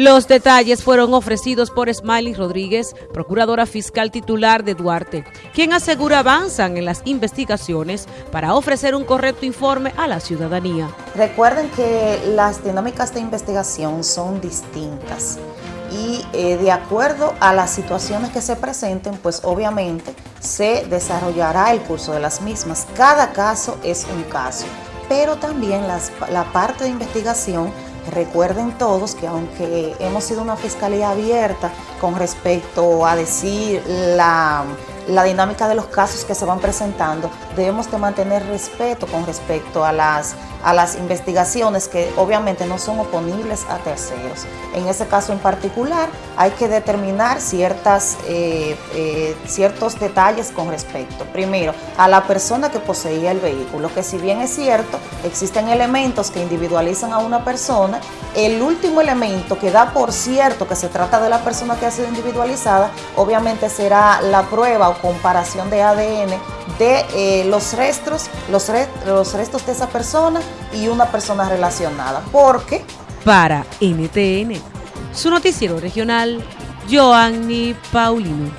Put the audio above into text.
Los detalles fueron ofrecidos por Smiley Rodríguez, procuradora fiscal titular de Duarte, quien asegura avanzan en las investigaciones para ofrecer un correcto informe a la ciudadanía. Recuerden que las dinámicas de investigación son distintas y eh, de acuerdo a las situaciones que se presenten, pues obviamente se desarrollará el curso de las mismas. Cada caso es un caso, pero también la parte de investigación Recuerden todos que aunque hemos sido una fiscalía abierta con respecto a decir la, la dinámica de los casos que se van presentando, debemos de mantener respeto con respecto a las, a las investigaciones que obviamente no son oponibles a terceros. En ese caso en particular hay que determinar ciertas, eh, eh, ciertos detalles con respecto, primero, a la persona que poseía el vehículo, que si bien es cierto, existen elementos que individualizan a una persona, el último elemento que da por cierto que se trata de la persona que ha sido individualizada, obviamente será la prueba comparación de ADN de eh, los restos, los, los restos de esa persona y una persona relacionada. Porque para NTN, su noticiero regional, Joanny Paulino.